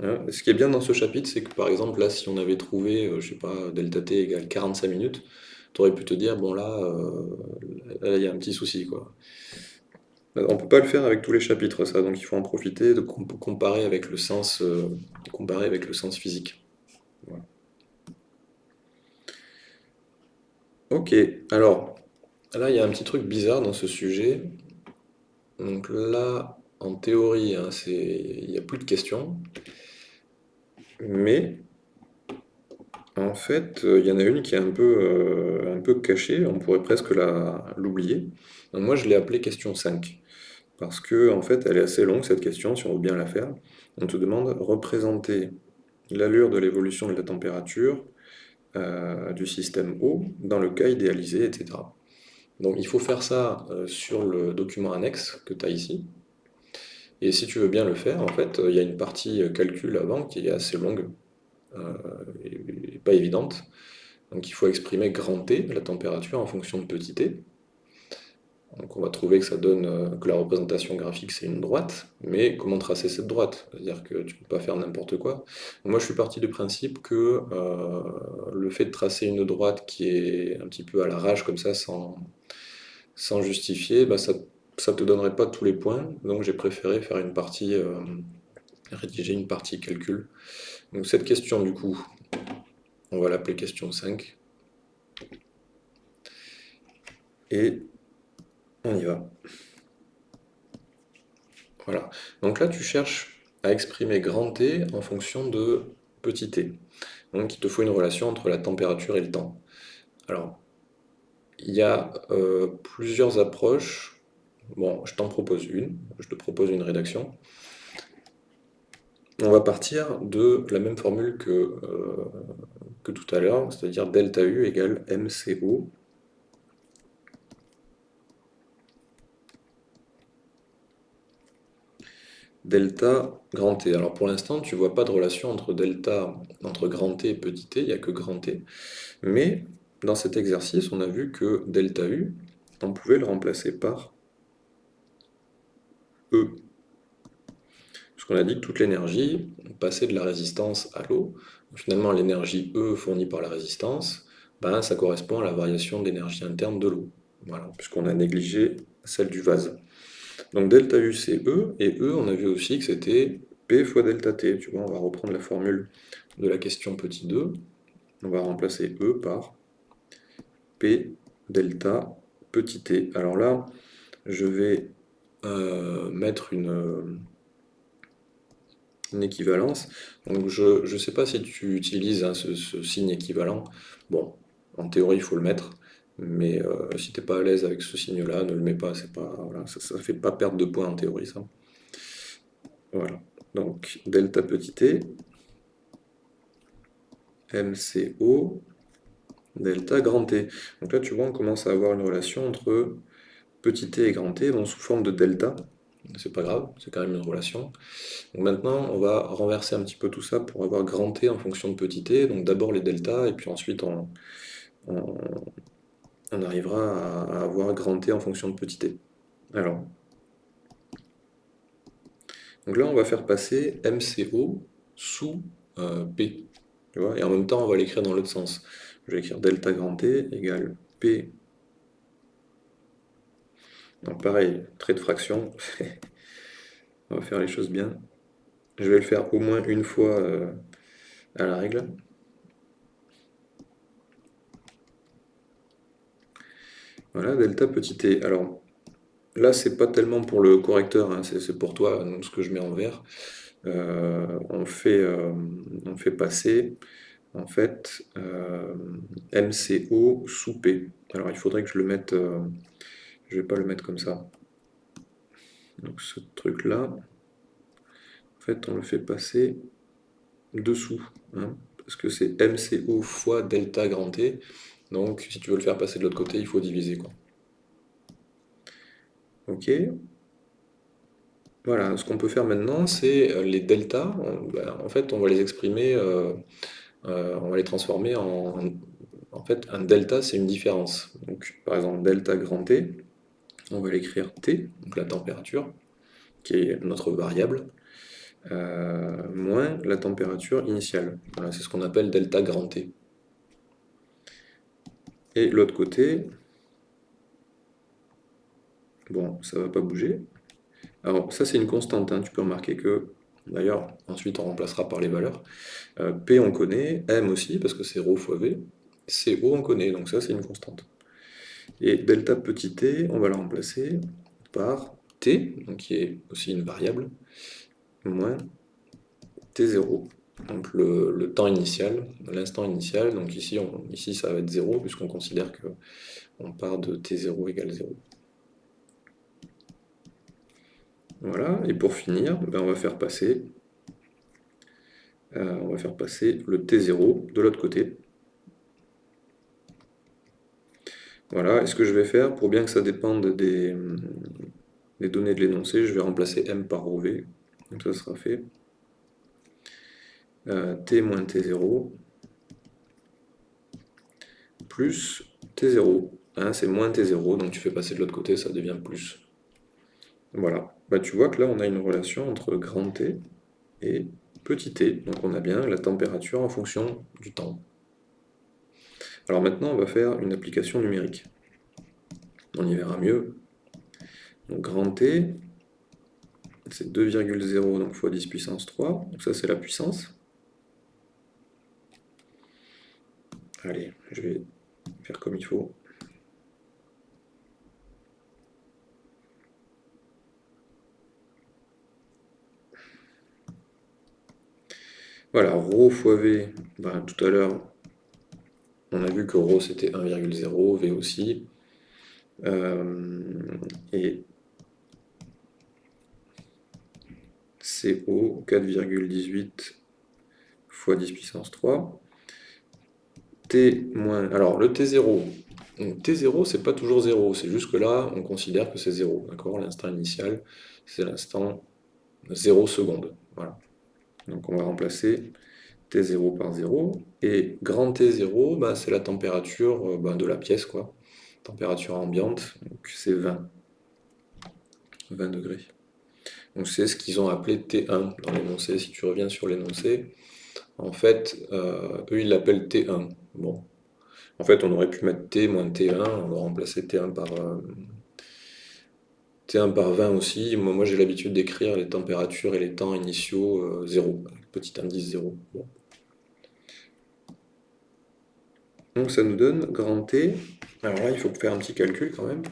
Hein, ce qui est bien dans ce chapitre, c'est que par exemple, là, si on avait trouvé, euh, je sais pas, delta t égale 45 minutes, tu aurais pu te dire, bon là, euh, il y a un petit souci, quoi. On peut pas le faire avec tous les chapitres, ça, donc il faut en profiter, de comparer avec le sens, euh, comparer avec le sens physique. Ok, alors, là, il y a un petit truc bizarre dans ce sujet. Donc là, en théorie, hein, il n'y a plus de questions. Mais, en fait, il y en a une qui est un peu, euh, un peu cachée, on pourrait presque l'oublier. Moi, je l'ai appelée question 5. Parce que, en fait, elle est assez longue, cette question, si on veut bien la faire. On te demande représenter l'allure de l'évolution de la température euh, du système O dans le cas idéalisé, etc. Donc il faut faire ça euh, sur le document annexe que tu as ici. Et si tu veux bien le faire, en fait, il y a une partie calcul avant qui est assez longue euh, et, pas évidente. Donc il faut exprimer grand T, la température, en fonction de petit t. Donc on va trouver que ça donne euh, que la représentation graphique c'est une droite, mais comment tracer cette droite? C'est-à-dire que tu ne peux pas faire n'importe quoi. Moi je suis parti du principe que euh, le fait de tracer une droite qui est un petit peu à la rage comme ça, sans, sans justifier, bah, ça ne te donnerait pas tous les points, donc j'ai préféré faire une partie, euh, rédiger une partie calcul. Donc cette question du coup, on va l'appeler question 5. Et on y va. Voilà. Donc là, tu cherches à exprimer grand T en fonction de petit t. Donc il te faut une relation entre la température et le temps. Alors, il y a euh, plusieurs approches. Bon, je t'en propose une. Je te propose une rédaction. On va partir de la même formule que, euh, que tout à l'heure, c'est-à-dire delta U égale MCO delta grand T. Alors pour l'instant, tu vois pas de relation entre delta, entre grand T et petit t, il n'y a que grand T. Mais dans cet exercice, on a vu que delta U, on pouvait le remplacer par E. Parce qu'on a dit que toute l'énergie passait de la résistance à l'eau. Finalement, l'énergie E fournie par la résistance, ben, ça correspond à la variation d'énergie interne de l'eau. Puisqu'on a négligé celle du vase. Donc delta U c'est E, et E on a vu aussi que c'était P fois delta T. Tu vois, on va reprendre la formule de la question petit 2, on va remplacer E par P delta petit t. Alors là, je vais euh, mettre une, équivalence. Donc je ne sais pas si tu utilises hein, ce, signe équivalent. Bon, en théorie, il faut le mettre. Mais euh, si tu n'es pas à l'aise avec ce signe-là, ne le mets pas, pas ça ne fait pas perdre de points en théorie, ça. Voilà, donc delta petit t, MCO, delta grand T. Donc là, tu vois, on commence à avoir une relation entre petit t et grand T, donc sous forme de delta. C'est pas grave, c'est quand même une relation. Maintenant, on va renverser un petit peu tout ça pour avoir grand T en fonction de petit t. Donc d'abord les deltas, et puis ensuite on arrivera à, avoir grand T en fonction de petit t. Alors, donc là on va faire passer MCO sous euh, P. et en même temps on va l'écrire dans l'autre sens. Je vais écrire delta grand T égale P. Donc pareil, trait de fraction. On va faire les choses bien. Je vais le faire au moins une fois euh, à la règle. Voilà, delta petit t. Alors, là, c'est pas tellement pour le correcteur, hein, c'est pour toi, ce que je mets en vert. Euh, on, fait, euh, on fait passer, en fait, euh, MCO sous P. Alors, il faudrait que je le mette... je vais pas le mettre comme ça. Donc, ce truc-là, en fait, on le fait passer dessous, hein, parce que c'est MCO fois delta grand T, donc si tu veux le faire passer de l'autre côté, il faut diviser. Quoi. Ok. Voilà, ce qu'on peut faire maintenant, c'est euh, les deltas, ben, en fait, on va les exprimer, euh, euh, on va les transformer en... En fait, un delta, c'est une différence. Donc, par exemple, delta grand T, on va l'écrire T, donc la température, qui est notre variable, moins la température initiale. Voilà, c'est ce qu'on appelle delta grand T. Et l'autre côté, bon, ça va pas bouger. Alors ça c'est une constante, hein. tu peux remarquer que, d'ailleurs, ensuite on remplacera par les valeurs. Euh, P on connaît, M aussi, parce que c'est ρ fois V. CO on connaît, donc ça c'est une constante. Et delta petit t, on va la remplacer par t, donc qui est aussi une variable, moins t0 donc le, temps initial, l'instant initial, donc ici, ici ça va être 0 puisqu'on considère qu'on part de t0 égale 0. Voilà, et pour finir, ben on va faire passer euh, on va faire passer le t0 de l'autre côté. Voilà, et ce que je vais faire, pour bien que ça dépende des, des données de l'énoncé, je vais remplacer m par ρv, donc ça sera fait. Euh, t moins t0 plus t0. Hein, c'est moins t0, donc tu fais passer de l'autre côté, ça devient plus. Voilà. Bah, tu vois que là, on a une relation entre grand T et petit t. Donc on a bien la température en fonction du temps. Alors maintenant, on va faire une application numérique. On y verra mieux. Donc grand T, c'est 2,0 donc fois 10 puissance 3. Donc ça, c'est la puissance. Allez, je vais faire comme il faut. Voilà, ρ fois V, ben, tout à l'heure, on a vu que ρ c'était 1,0, V aussi. Euh, et CO 4,18 fois 10 puissance 3 moins... Alors, le T0, T0, c'est pas toujours 0, c'est juste que là, on considère que c'est 0, d'accord? L'instant initial, c'est l'instant 0 seconde, voilà. Donc on va remplacer T0 par 0, et grand T0, bah, c'est la température euh, bah, de la pièce, quoi. Température ambiante, donc c'est 20. 20 degrés. Donc c'est ce qu'ils ont appelé T1 dans l'énoncé. Si tu reviens sur l'énoncé, en fait, euh, eux ils l'appellent T1. Bon. En fait, on aurait pu mettre T moins T1, on va remplacer T1 par, euh, T1 par 20 aussi. Moi, j'ai l'habitude d'écrire les températures et les temps initiaux 0, euh, petit indice 0. Donc ça nous donne grand T. Alors là, il faut faire un petit calcul quand même.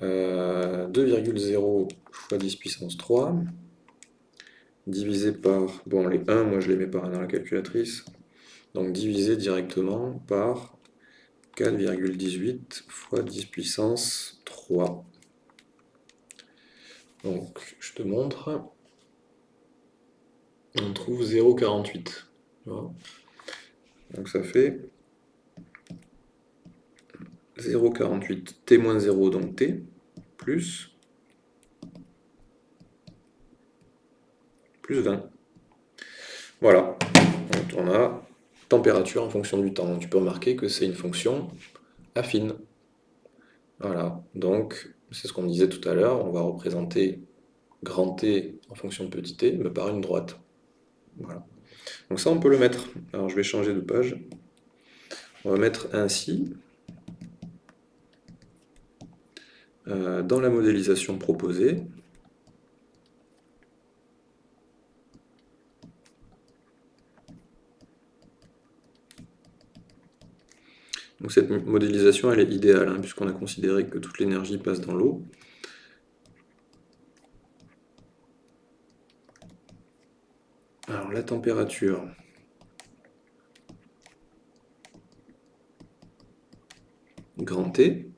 2,0 fois 10 puissance 3 divisé par, bon les 1, moi je les mets par 1 dans la calculatrice, donc divisé directement par 4,18 fois 10 puissance 3. Donc je te montre, on trouve 0,48. Donc ça fait 0,48 t moins 0, donc t, plus plus 20. Voilà, on a température en fonction du temps. Tu peux remarquer que c'est une fonction affine. Voilà, donc c'est ce qu'on disait tout à l'heure, on va représenter grand T en fonction de petit t, mais par une droite. Voilà. Donc ça, on peut le mettre. Alors je vais changer de page. On va mettre ainsi. euh, dans la modélisation proposée, Cette modélisation elle est idéale, hein, puisqu'on a considéré que toute l'énergie passe dans l'eau. Alors la température, grand T,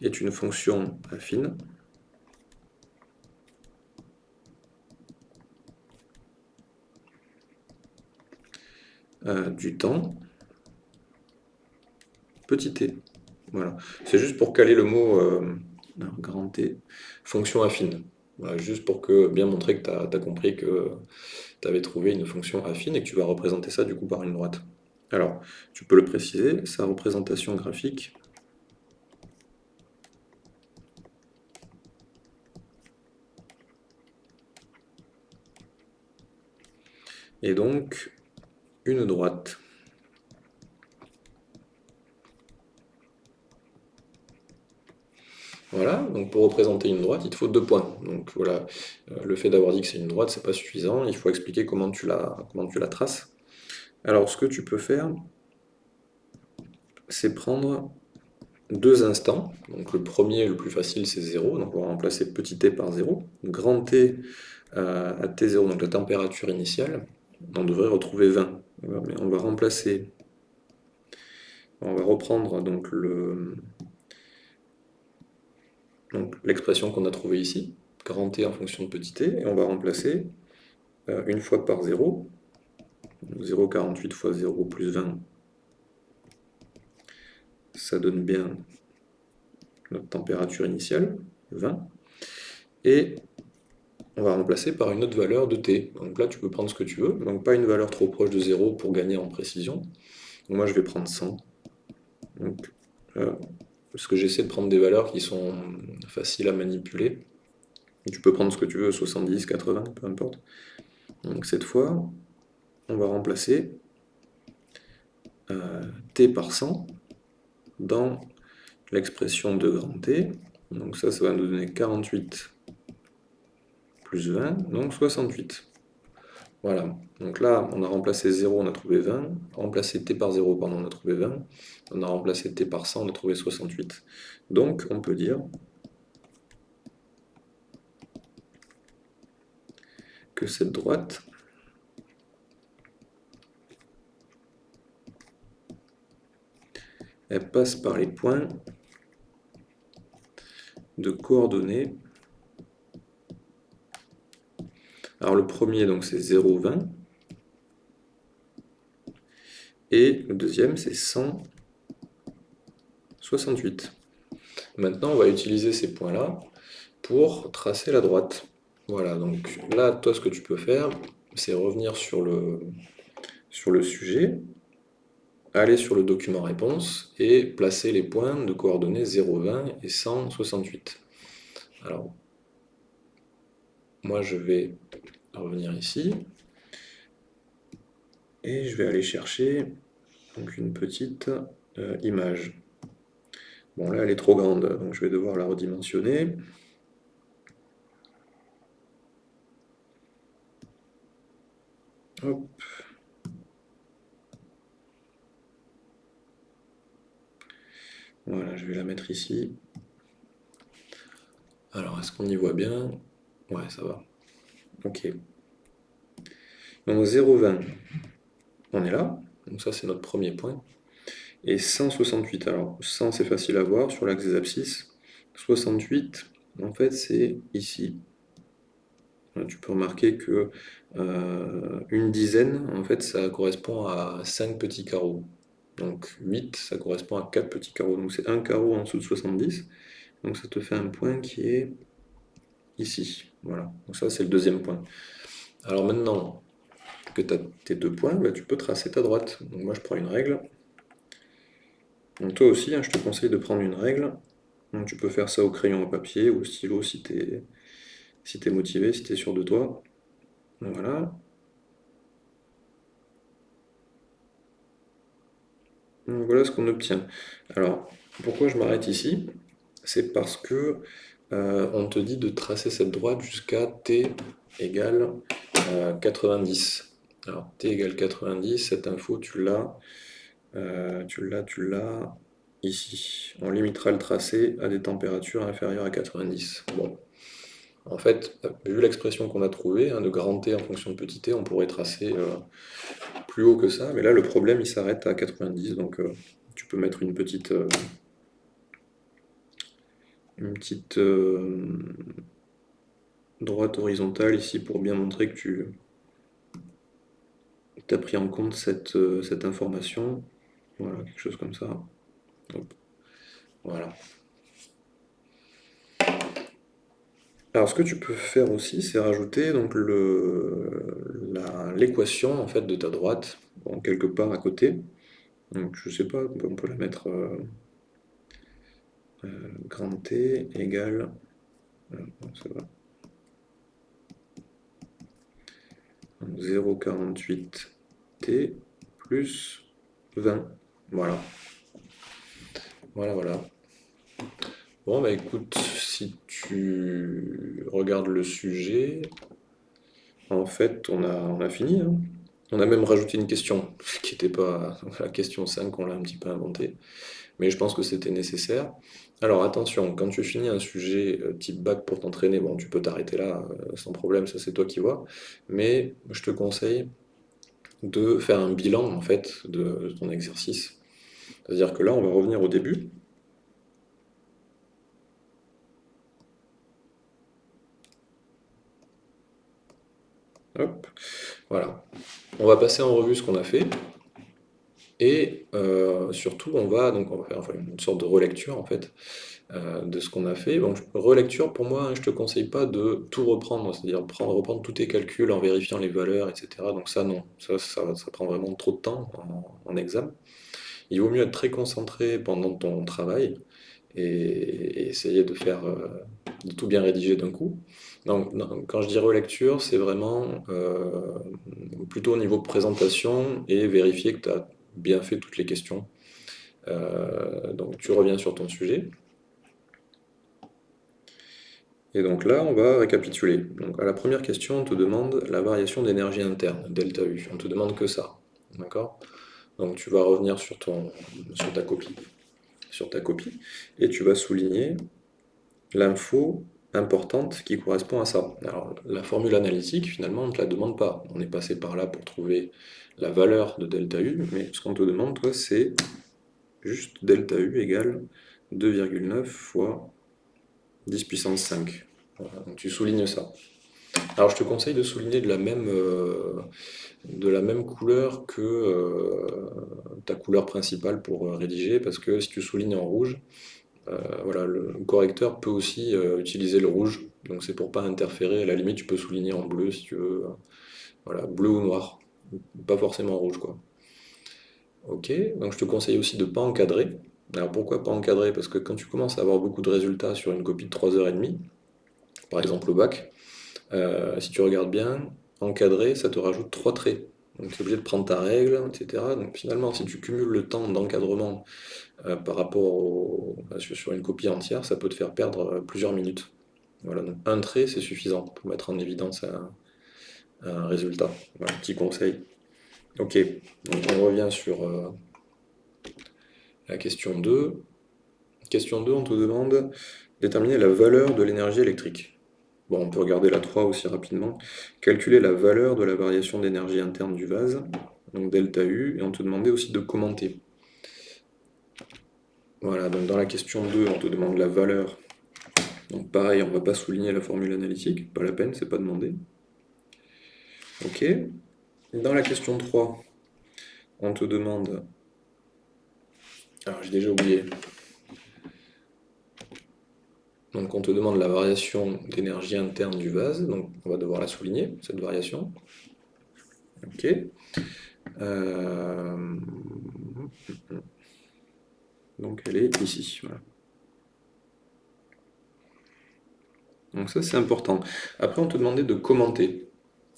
est une fonction affine. Euh, du temps petit t. Voilà. C'est juste pour caler le mot euh, grand T, fonction affine. Juste pour que, bien montrer que tu as, compris que tu avais trouvé une fonction affine et que tu vas représenter ça du coup par une droite. Alors, tu peux le préciser, sa représentation graphique est donc une droite. Voilà, donc pour représenter une droite, il te faut deux points. Donc voilà, euh, le fait d'avoir dit que c'est une droite, c'est pas suffisant, il faut expliquer comment tu, la, comment tu la traces. Alors ce que tu peux faire, c'est prendre deux instants. Donc le premier, le plus facile, c'est 0, donc on va remplacer petit t par 0. Grand t euh, à t0, donc la température initiale, on devrait retrouver 20. Mais on va remplacer, on va reprendre donc le, donc l'expression qu'on a trouvée ici, grand T en fonction de petit t, et on va remplacer euh, une fois par 0, 0,48 fois 0 plus 20, ça donne bien notre température initiale, 20, et on va remplacer par une autre valeur de t. Donc là, tu peux prendre ce que tu veux, donc pas une valeur trop proche de 0 pour gagner en précision. Moi, je vais prendre 100. Donc, euh, parce que j'essaie de prendre des valeurs qui sont faciles à manipuler. Tu peux prendre ce que tu veux, 70, 80, peu importe. Donc cette fois, on va remplacer euh, t par 100 dans l'expression de grand T. Donc ça, ça va nous donner 48 plus 20, donc 68. Voilà, donc là, on a remplacé 0, on a trouvé 20. Remplacé t par 0, pardon, on a trouvé 20. On a remplacé t par 100, on a trouvé 68. Donc, on peut dire que cette droite elle passe par les points de coordonnées Alors le premier, donc c'est 0,20. Et le deuxième, c'est 168. Maintenant, on va utiliser ces points-là pour tracer la droite. Voilà, donc là, toi, ce que tu peux faire, c'est revenir sur le, sur le sujet, aller sur le document réponse et placer les points de coordonnées 0,20 et 168. Alors, moi, je vais revenir ici. Et je vais aller chercher une petite euh, image. Bon là elle est trop grande, donc je vais devoir la redimensionner. Hop. Voilà, je vais la mettre ici. Alors, est-ce qu'on y voit bien? Ouais, ça va. Ok. Donc 0,20, on est là. Donc ça, c'est notre premier point. Et 168, alors 100, c'est facile à voir sur l'axe des abscisses. 68, en fait, c'est ici. Tu peux remarquer que euh, une dizaine, en fait, ça correspond à 5 petits carreaux. Donc 8, ça correspond à 4 petits carreaux. Donc c'est un carreau en dessous de 70. Donc ça te fait un point qui est ici. Voilà, donc ça c'est le deuxième point. Alors maintenant que tu as tes deux points, bah, tu peux tracer ta droite. Donc moi je prends une règle. Donc toi aussi, hein, je te conseille de prendre une règle. Donc tu peux faire ça au crayon à papier ou au stylo si tu es, si es motivé, si tu es sûr de toi. Voilà. Voilà ce qu'on obtient. Alors, pourquoi je m'arrête ici? C'est parce que euh, on te dit de tracer cette droite jusqu'à t égale 90. Euh, Alors t égale 90, cette info tu l'as, euh, tu l'as, tu l'as ici. On limitera le tracé à des températures inférieures à 90. Bon. En fait, vu l'expression qu'on a trouvée, hein, de grand T en fonction de petit t, on pourrait tracer plus haut que ça, mais là le problème il s'arrête à 90, donc tu peux mettre une petite, une petite droite horizontale ici pour bien montrer que tu as pris en compte cette, cette, information. Voilà, quelque chose comme ça. Voilà. Alors ce que tu peux faire aussi, c'est rajouter donc l'équation en fait de ta droite, quelque part à côté. Donc je sais pas, on peut la mettre euh, euh, grand T égale euh, 0,48T plus 20. Voilà. Voilà, voilà. Bon, bah écoute, si tu regardes le sujet, en fait, on a, on a fini. Hein. On a même rajouté une question qui n'était pas la question 5, on l'a un petit peu inventée. Mais je pense que c'était nécessaire. Alors attention, quand tu finis un sujet euh, type bac pour t'entraîner, bon, tu peux t'arrêter là euh, sans problème, ça c'est toi qui vois. Mais je te conseille de faire un bilan en fait de ton exercice. C'est-à-dire que là, on va revenir au début. Hop, voilà. On va passer en revue ce qu'on a fait. Et euh, surtout, on va, donc on va faire une sorte de relecture en fait euh, de ce qu'on a fait. Relecture, pour moi, je te conseille pas de tout reprendre, c'est-à-dire reprendre tous tes calculs en vérifiant les valeurs, etc. Donc ça, non, ça, ça, prend vraiment trop de temps en, examen. Il vaut mieux être très concentré pendant ton travail et, essayer de faire euh, tout bien rédiger d'un coup. Donc, quand je dis relecture, c'est vraiment plutôt au niveau présentation et vérifier que tu as bien fait toutes les questions. Euh, donc tu reviens sur ton sujet. Et donc là, on va récapituler. Donc à la première question, on te demande la variation d'énergie interne, delta U. On te demande que ça. D'accord? Donc tu vas revenir sur, ta copie. Sur ta copie. Et tu vas souligner l'info importante qui correspond à ça. Alors, la formule analytique, finalement, on ne te la demande pas. On est passé par là pour trouver la valeur de delta U, mais ce qu'on te demande, toi, c'est juste delta U égale 2,9 fois 10 puissance 5. donc tu soulignes ça. Alors je te conseille de souligner de la même, euh, de la même couleur que euh, ta couleur principale pour euh, rédiger, parce que si tu soulignes en rouge, voilà, le correcteur peut aussi utiliser le rouge, donc c'est pour pas interférer, à la limite tu peux souligner en bleu si tu veux, voilà, bleu ou noir, pas forcément rouge quoi. Ok, donc je te conseille aussi de ne pas encadrer. Alors pourquoi pas encadrer? Parce que quand tu commences à avoir beaucoup de résultats sur une copie de 3h30, par exemple au bac, euh, si tu regardes bien, encadrer, ça te rajoute 3 traits. Donc tu es obligé de prendre ta règle, etc. Donc finalement, si tu cumules le temps d'encadrement euh, par rapport sur une copie entière, ça peut te faire perdre euh, plusieurs minutes. Voilà, donc un trait, c'est suffisant pour mettre en évidence un, résultat. Voilà, petit conseil. Ok, donc on revient sur euh, la question 2. Question 2, on te demande déterminer la valeur de l'énergie électrique. Bon, on peut regarder la 3 aussi rapidement. Calculer la valeur de la variation d'énergie interne du vase, donc delta U, et on te demandait aussi de commenter. Voilà, donc dans la question 2, on te demande la valeur. Donc pareil, on ne va pas souligner la formule analytique, pas la peine, c'est pas demandé. Ok. Dans la question 3, on te demande... Alors j'ai déjà oublié. Donc on te demande la variation d'énergie interne du vase, donc on va devoir la souligner, cette variation. Ok. Euh, donc elle est ici. Donc ça c'est important. Après on te demandait de commenter.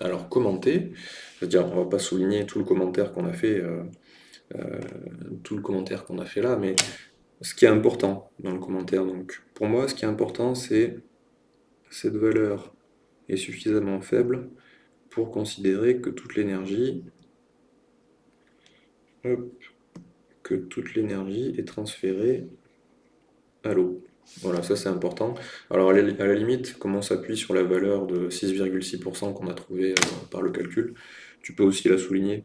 Alors commenter, c'est-à-dire on va pas souligner tout le commentaire qu'on a fait, euh, euh, tout le commentaire qu'on a fait là, mais ce qui est important dans le commentaire. Donc, pour moi, ce qui est important, c'est cette valeur est suffisamment faible pour considérer que toute l'énergie que toute l'énergie est transférée à l'eau. Voilà, ça c'est important. Alors à la limite, comme on s'appuie sur la valeur de 6,6% qu'on a trouvée euh, par le calcul, tu peux aussi la souligner,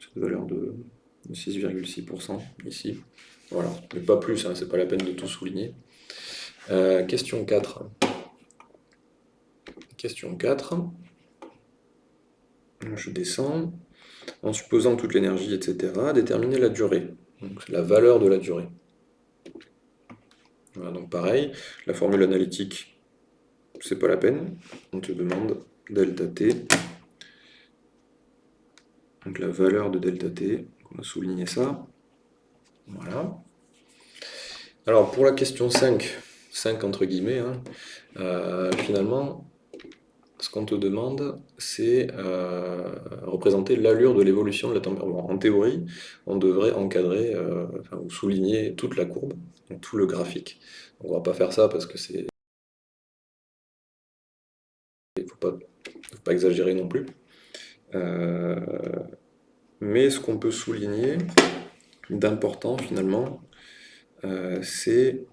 cette valeur de 6,6% ici. Voilà, mais pas plus, hein, c'est pas la peine de tout souligner. Euh, question 4. Question 4. Je descends. En supposant toute l'énergie, etc., déterminer la durée. Donc la valeur de la durée. Voilà, donc pareil, la formule analytique, c'est pas la peine. On te demande delta t. Donc la valeur de delta t, on va souligner ça. Voilà. Alors pour la question 5, 5 entre guillemets, hein, euh, finalement, ce qu'on te demande, c'est euh, représenter l'allure de l'évolution de la température. En théorie, on devrait encadrer euh, ou souligner toute la courbe, tout le graphique. On ne va pas faire ça parce que c'est... Il ne faut pas, exagérer non plus. Euh, mais ce qu'on peut souligner d'important finalement, c'est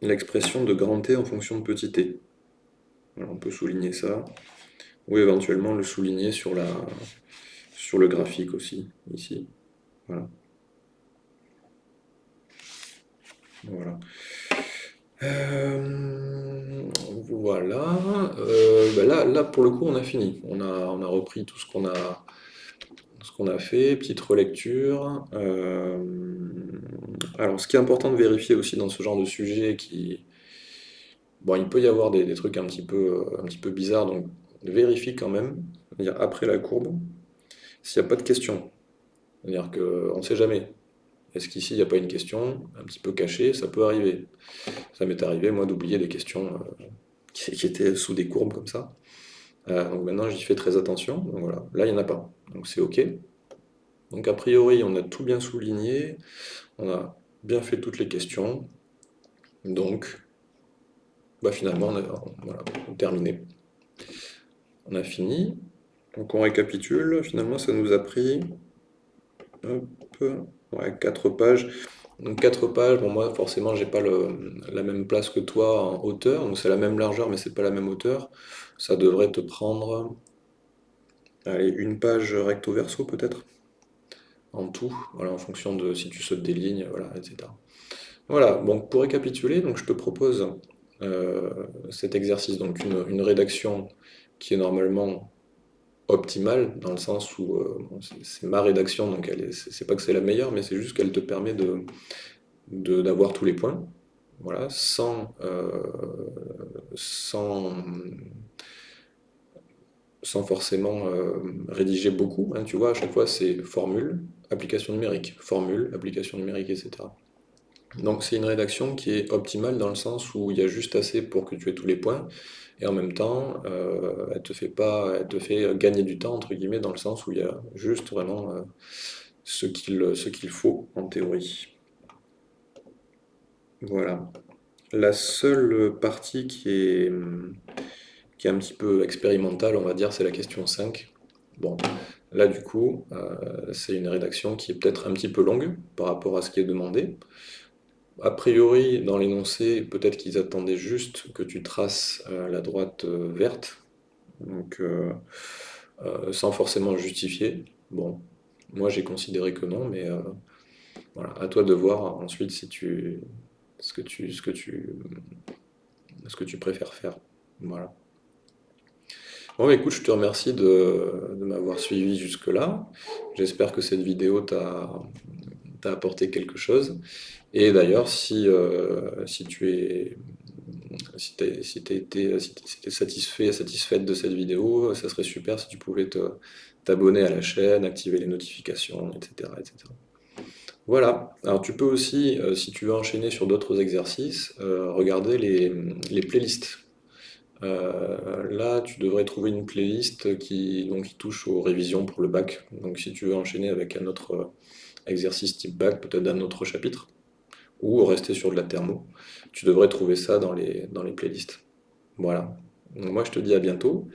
l'expression de grand T en fonction de petit t on peut souligner ça. Ou éventuellement le souligner sur, le graphique aussi, ici. Voilà. Voilà. Euh. Euh, ben là, là, pour le coup, on a fini. On a, on a repris tout ce qu'on a, ce qu'on a fait, petite relecture. Euh, alors, ce qui est important de vérifier aussi dans ce genre de sujet qui, Bon, il peut y avoir des, trucs un petit, peu, euh, un petit peu bizarres, donc vérifie quand même, après la courbe, s'il n'y a pas de question. C'est-à-dire qu'on ne sait jamais. Est-ce qu'ici, il n'y a pas une question un petit peu cachée? Ça peut arriver. Ça m'est arrivé, moi, d'oublier des questions euh, qui, étaient sous des courbes comme ça. Euh, donc maintenant, j'y fais très attention. Donc voilà, là, il n'y en a pas. Donc c'est OK. Donc a priori, on a tout bien souligné. On a bien fait toutes les questions. Donc, bah, finalement, on a, terminé. On a fini. Donc on récapitule, finalement ça nous a pris hop, 4 pages. Donc 4 pages, bon moi forcément j'ai pas la même place que toi en hauteur, donc c'est la même largeur mais c'est pas la même hauteur. Ça devrait te prendre allez, une page recto verso peut-être en tout, voilà, en fonction de si tu sautes des lignes, voilà, etc. Voilà, donc pour récapituler, donc je te propose cet exercice, donc une, rédaction qui est normalement optimale, dans le sens où euh, c'est ma rédaction, donc c'est pas que c'est la meilleure, mais c'est juste qu'elle te permet de d'avoir tous les points, voilà, sans, euh, sans, sans forcément rédiger beaucoup. Hein, tu vois, à chaque fois, c'est formule, application numérique, formule, application numérique, etc. Donc c'est une rédaction qui est optimale dans le sens où il y a juste assez pour que tu aies tous les points, et en même temps, euh, elle te fait pas, elle te fait gagner du temps, entre guillemets, dans le sens où il y a juste vraiment euh, ce qu'il faut en théorie. Voilà. La seule partie qui est, qui est un petit peu expérimentale, on va dire, c'est la question 5. Bon, là du coup, euh, c'est une rédaction qui est peut-être un petit peu longue par rapport à ce qui est demandé a priori, dans l'énoncé, peut-être qu'ils attendaient juste que tu traces euh, la droite euh, verte, donc euh, sans forcément justifier. Bon, moi j'ai considéré que non, mais voilà, à toi de voir ensuite si tu ce que tu préfères faire. Voilà. Bon, écoute, je te remercie de, de m'avoir suivi jusque-là. J'espère que cette vidéo t'a apporté quelque chose. Et d'ailleurs, si, euh, si tu es si si été si satisfait, satisfaite de cette vidéo, ça serait super si tu pouvais t'abonner à la chaîne, activer les notifications, etc., etc. Voilà. Alors tu peux aussi, euh, si tu veux enchaîner sur d'autres exercices, euh, regarder les, les playlists. là, tu devrais trouver une playlist qui, donc, qui touche aux révisions pour le bac. Donc si tu veux enchaîner avec un autre exercice type bac, peut-être d'un autre chapitre, ou rester sur de la thermo. Tu devrais trouver ça dans les, dans les playlists. Voilà. moi, je te dis à bientôt.